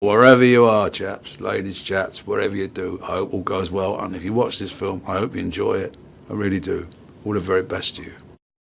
Wherever you are, chaps, ladies, chaps, whatever you do, I hope all goes well. And if you watch this film, I hope you enjoy it. I really do. All the very best to you.